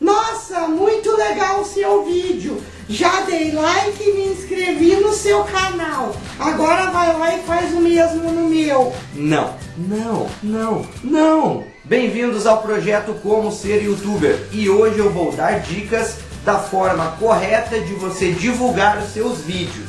Nossa, muito legal o seu vídeo. Já dei like e me inscrevi no seu canal. Agora vai lá e faz o mesmo no meu. Não, não, não, não. Bem-vindos ao projeto Como Ser Youtuber. E hoje eu vou dar dicas da forma correta de você divulgar os seus vídeos.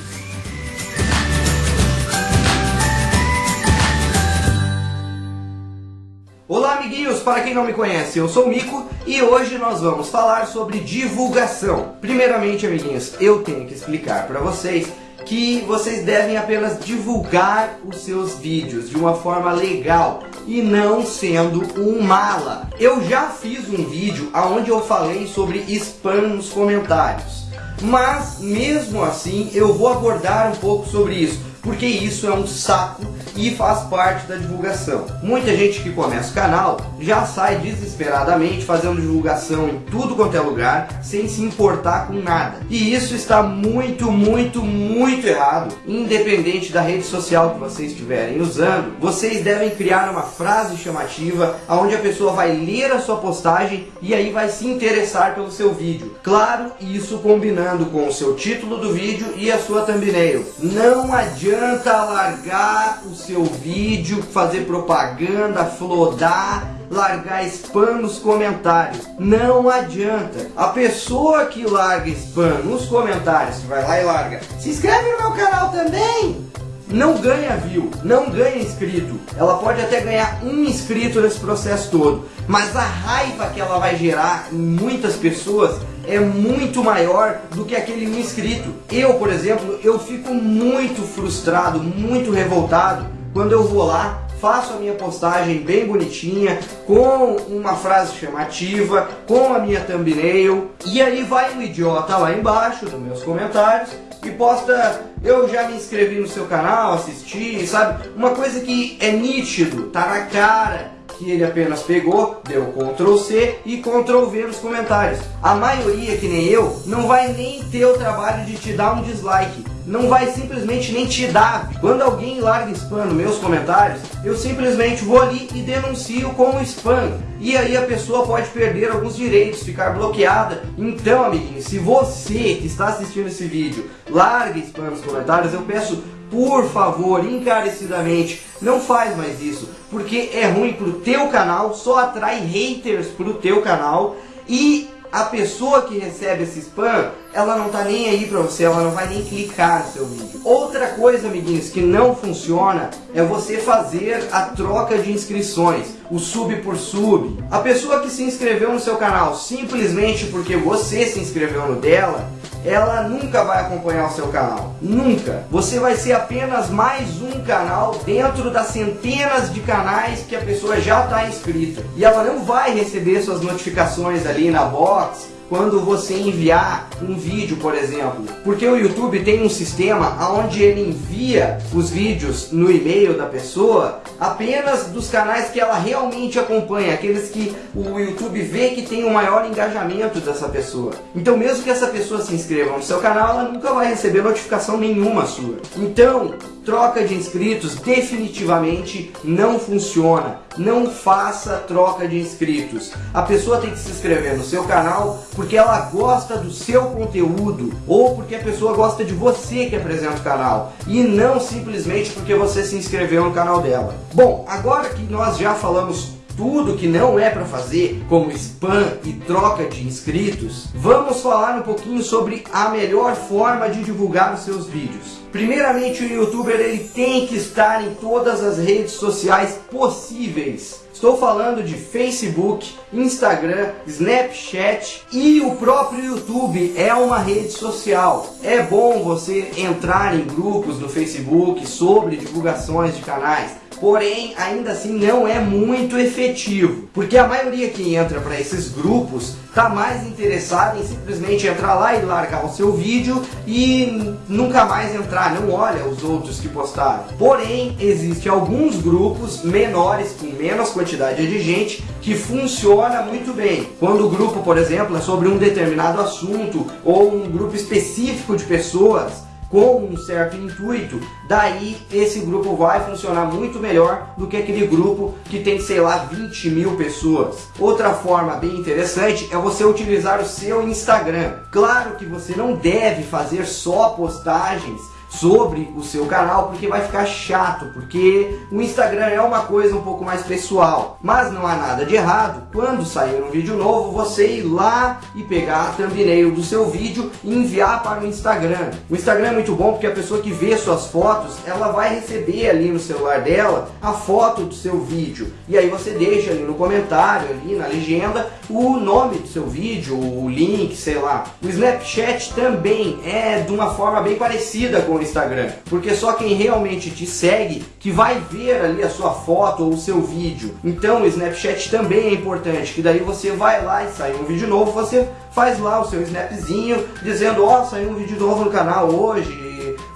Olá amiguinhos, para quem não me conhece, eu sou o Mico e hoje nós vamos falar sobre divulgação. Primeiramente amiguinhos, eu tenho que explicar para vocês que vocês devem apenas divulgar os seus vídeos de uma forma legal e não sendo um mala. Eu já fiz um vídeo onde eu falei sobre spam nos comentários, mas mesmo assim eu vou abordar um pouco sobre isso, porque isso é um saco e faz parte da divulgação. Muita gente que começa o canal já sai desesperadamente fazendo divulgação em tudo quanto é lugar, sem se importar com nada. E isso está muito, muito, muito errado. Independente da rede social que vocês estiverem usando, vocês devem criar uma frase chamativa onde a pessoa vai ler a sua postagem e aí vai se interessar pelo seu vídeo. Claro, isso combinando com o seu título do vídeo e a sua thumbnail. Não adianta largar o seu vídeo, fazer propaganda, flodar, largar spam nos comentários. Não adianta. A pessoa que larga spam nos comentários, que vai lá e larga, se inscreve no meu canal também, não ganha view, não ganha inscrito. Ela pode até ganhar um inscrito nesse processo todo, mas a raiva que ela vai gerar em muitas pessoas é muito maior do que aquele um inscrito. Eu, por exemplo, eu fico muito frustrado, muito revoltado quando eu vou lá, faço a minha postagem bem bonitinha, com uma frase chamativa, com a minha thumbnail, e aí vai um idiota lá embaixo nos meus comentários e posta eu já me inscrevi no seu canal, assisti, sabe? Uma coisa que é nítido, tá na cara que ele apenas pegou, deu Ctrl C e Ctrl V nos comentários. A maioria, que nem eu, não vai nem ter o trabalho de te dar um dislike. Não vai simplesmente nem te dar. Quando alguém larga spam nos meus comentários, eu simplesmente vou ali e denuncio como spam. E aí a pessoa pode perder alguns direitos, ficar bloqueada. Então, amiguinho, se você que está assistindo esse vídeo larga spam nos comentários, eu peço por favor, encarecidamente, não faz mais isso, porque é ruim pro teu canal, só atrai haters pro teu canal e a pessoa que recebe esse spam, ela não tá nem aí pra você, ela não vai nem clicar no seu vídeo. Outra coisa, amiguinhos, que não funciona é você fazer a troca de inscrições, o sub por sub. A pessoa que se inscreveu no seu canal simplesmente porque você se inscreveu no dela, ela nunca vai acompanhar o seu canal. Nunca. Você vai ser apenas mais um canal dentro das centenas de canais que a pessoa já está inscrita. E ela não vai receber suas notificações ali na box quando você enviar um vídeo, por exemplo. Porque o YouTube tem um sistema onde ele envia os vídeos no e-mail da pessoa apenas dos canais que ela realmente acompanha, aqueles que o YouTube vê que tem o maior engajamento dessa pessoa. Então mesmo que essa pessoa se inscreva no seu canal, ela nunca vai receber notificação nenhuma sua. Então, troca de inscritos definitivamente não funciona. Não faça troca de inscritos. A pessoa tem que se inscrever no seu canal porque ela gosta do seu conteúdo ou porque a pessoa gosta de você que apresenta o canal e não simplesmente porque você se inscreveu no canal dela. Bom, agora que nós já falamos tudo que não é para fazer, como spam e troca de inscritos, vamos falar um pouquinho sobre a melhor forma de divulgar os seus vídeos. Primeiramente, o youtuber ele tem que estar em todas as redes sociais possíveis. Estou falando de Facebook, Instagram, Snapchat e o próprio YouTube é uma rede social. É bom você entrar em grupos no Facebook sobre divulgações de canais porém ainda assim não é muito efetivo, porque a maioria que entra para esses grupos está mais interessada em simplesmente entrar lá e largar o seu vídeo e nunca mais entrar, não olha os outros que postaram. Porém, existe alguns grupos menores, com menos quantidade de gente, que funciona muito bem. Quando o grupo, por exemplo, é sobre um determinado assunto ou um grupo específico de pessoas, com um certo intuito, daí esse grupo vai funcionar muito melhor do que aquele grupo que tem, sei lá, 20 mil pessoas. Outra forma bem interessante é você utilizar o seu Instagram. Claro que você não deve fazer só postagens sobre o seu canal, porque vai ficar chato, porque o Instagram é uma coisa um pouco mais pessoal. Mas não há nada de errado quando sair um vídeo novo, você ir lá e pegar a thumbnail do seu vídeo e enviar para o Instagram. O Instagram é muito bom porque a pessoa que vê suas fotos, ela vai receber ali no celular dela a foto do seu vídeo. E aí você deixa ali no comentário, ali na legenda, o nome do seu vídeo, o link, sei lá. O Snapchat também é de uma forma bem parecida com Instagram, porque só quem realmente te segue que vai ver ali a sua foto ou o seu vídeo. Então o Snapchat também é importante, que daí você vai lá e sai um vídeo novo, você faz lá o seu snapzinho dizendo, ó, oh, saiu um vídeo novo no canal hoje,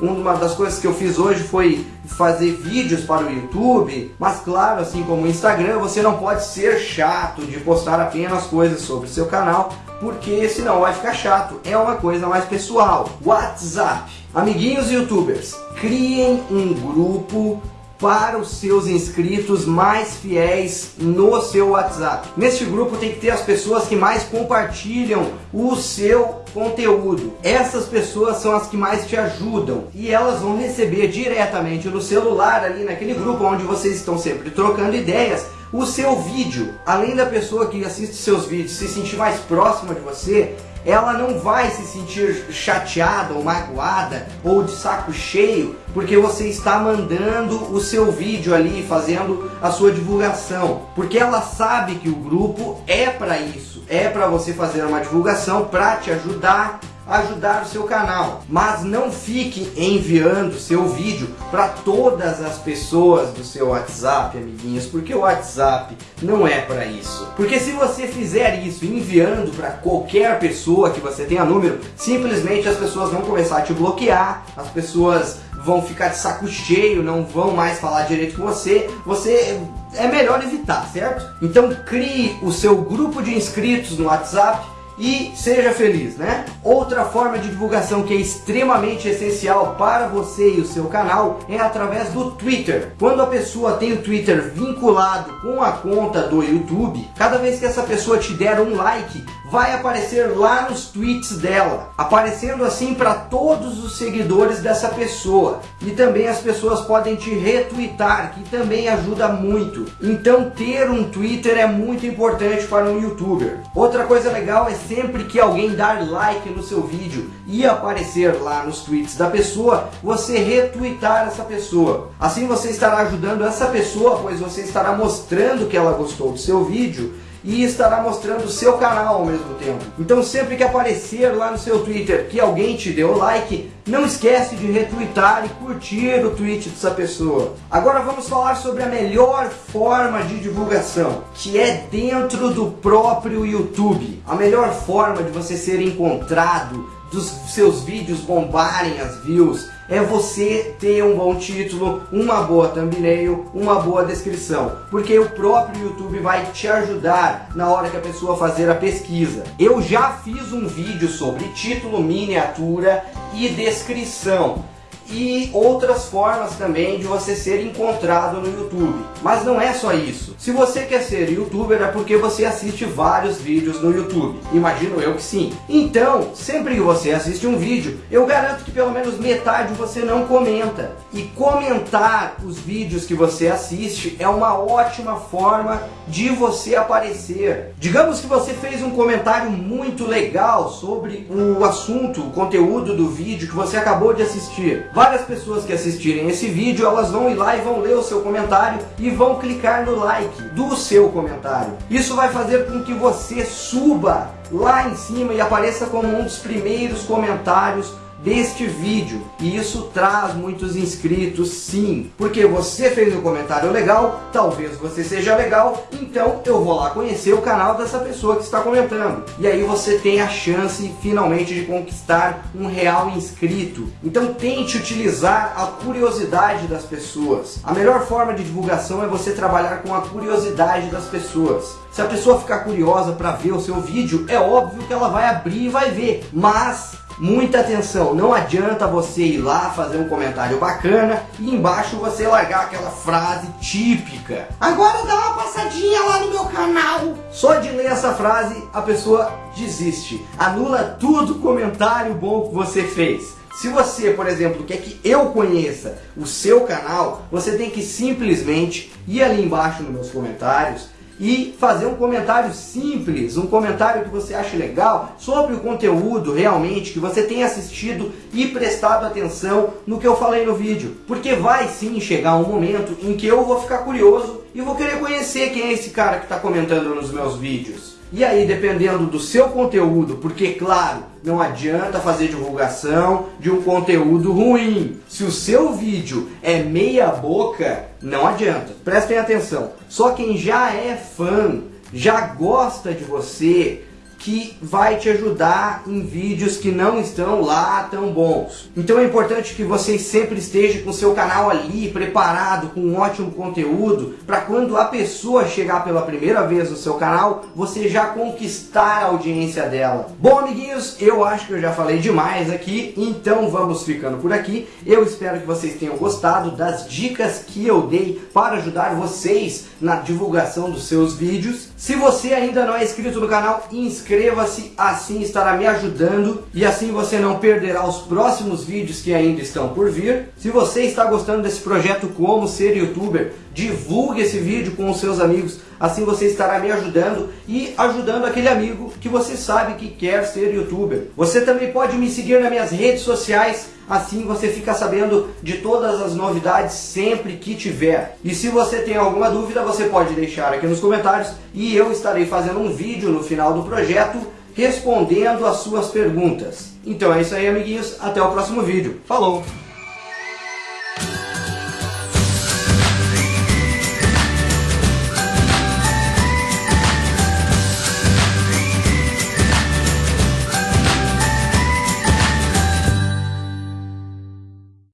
uma das coisas que eu fiz hoje foi fazer vídeos para o YouTube, mas claro, assim como o Instagram, você não pode ser chato de postar apenas coisas sobre seu canal, porque senão vai ficar chato. É uma coisa mais pessoal. WhatsApp. Amiguinhos youtubers, criem um grupo para os seus inscritos mais fiéis no seu WhatsApp. Neste grupo tem que ter as pessoas que mais compartilham o seu conteúdo. Essas pessoas são as que mais te ajudam e elas vão receber diretamente no celular ali naquele grupo onde vocês estão sempre trocando ideias o seu vídeo. Além da pessoa que assiste seus vídeos se sentir mais próxima de você, ela não vai se sentir chateada ou magoada ou de saco cheio porque você está mandando o seu vídeo ali, fazendo a sua divulgação. Porque ela sabe que o grupo é para isso, é para você fazer uma divulgação, para te ajudar ajudar o seu canal. Mas não fique enviando seu vídeo para todas as pessoas do seu WhatsApp, amiguinhos, porque o WhatsApp não é para isso. Porque se você fizer isso enviando para qualquer pessoa que você tenha número, simplesmente as pessoas vão começar a te bloquear, as pessoas vão ficar de saco cheio, não vão mais falar direito com você, você é melhor evitar, certo? Então crie o seu grupo de inscritos no WhatsApp e seja feliz, né? Outra forma de divulgação que é extremamente essencial para você e o seu canal é através do Twitter. Quando a pessoa tem o Twitter vinculado com a conta do YouTube, cada vez que essa pessoa te der um like, vai aparecer lá nos tweets dela, aparecendo assim para todos os seguidores dessa pessoa. E também as pessoas podem te retweetar, que também ajuda muito. Então ter um Twitter é muito importante para um youtuber. Outra coisa legal é sempre que alguém dar like no seu vídeo e aparecer lá nos tweets da pessoa, você retweetar essa pessoa. Assim você estará ajudando essa pessoa, pois você estará mostrando que ela gostou do seu vídeo e estará mostrando o seu canal ao mesmo tempo. Então sempre que aparecer lá no seu Twitter que alguém te deu like, não esquece de retweetar e curtir o tweet dessa pessoa. Agora vamos falar sobre a melhor forma de divulgação, que é dentro do próprio YouTube. A melhor forma de você ser encontrado, dos seus vídeos bombarem as views, é você ter um bom título, uma boa thumbnail, uma boa descrição. Porque o próprio YouTube vai te ajudar na hora que a pessoa fazer a pesquisa. Eu já fiz um vídeo sobre título, miniatura e descrição e outras formas também de você ser encontrado no YouTube. Mas não é só isso. Se você quer ser youtuber é porque você assiste vários vídeos no YouTube. Imagino eu que sim. Então, sempre que você assiste um vídeo, eu garanto que pelo menos metade você não comenta. E comentar os vídeos que você assiste é uma ótima forma de você aparecer. Digamos que você fez um comentário muito legal sobre o assunto, o conteúdo do vídeo que você acabou de assistir. Várias pessoas que assistirem esse vídeo, elas vão ir lá e vão ler o seu comentário e vão clicar no like do seu comentário. Isso vai fazer com que você suba lá em cima e apareça como um dos primeiros comentários deste vídeo. E isso traz muitos inscritos sim. Porque você fez um comentário legal, talvez você seja legal, então eu vou lá conhecer o canal dessa pessoa que está comentando. E aí você tem a chance finalmente de conquistar um real inscrito. Então tente utilizar a curiosidade das pessoas. A melhor forma de divulgação é você trabalhar com a curiosidade das pessoas. Se a pessoa ficar curiosa para ver o seu vídeo, é óbvio que ela vai abrir e vai ver. Mas muita atenção, não adianta você ir lá fazer um comentário bacana e embaixo você largar aquela frase típica. Agora dá uma passadinha lá no meu canal. Só de ler essa frase a pessoa desiste, anula tudo comentário bom que você fez. Se você, por exemplo, quer que eu conheça o seu canal, você tem que simplesmente ir ali embaixo nos meus comentários e fazer um comentário simples, um comentário que você ache legal sobre o conteúdo realmente que você tem assistido e prestado atenção no que eu falei no vídeo. Porque vai sim chegar um momento em que eu vou ficar curioso e vou querer conhecer quem é esse cara que está comentando nos meus vídeos. E aí, dependendo do seu conteúdo, porque claro, não adianta fazer divulgação de um conteúdo ruim. Se o seu vídeo é meia boca, não adianta. Prestem atenção. Só quem já é fã, já gosta de você, que vai te ajudar em vídeos que não estão lá tão bons. Então é importante que você sempre esteja com seu canal ali preparado com um ótimo conteúdo para quando a pessoa chegar pela primeira vez no seu canal, você já conquistar a audiência dela. Bom, amiguinhos, eu acho que eu já falei demais aqui, então vamos ficando por aqui. Eu espero que vocês tenham gostado das dicas que eu dei para ajudar vocês na divulgação dos seus vídeos. Se você ainda não é inscrito no canal, inscreva-se, assim estará me ajudando e assim você não perderá os próximos vídeos que ainda estão por vir. Se você está gostando desse projeto Como Ser Youtuber, divulgue esse vídeo com os seus amigos, assim você estará me ajudando e ajudando aquele amigo que você sabe que quer ser Youtuber. Você também pode me seguir nas minhas redes sociais, Assim você fica sabendo de todas as novidades sempre que tiver. E se você tem alguma dúvida, você pode deixar aqui nos comentários e eu estarei fazendo um vídeo no final do projeto respondendo as suas perguntas. Então é isso aí, amiguinhos. Até o próximo vídeo. Falou!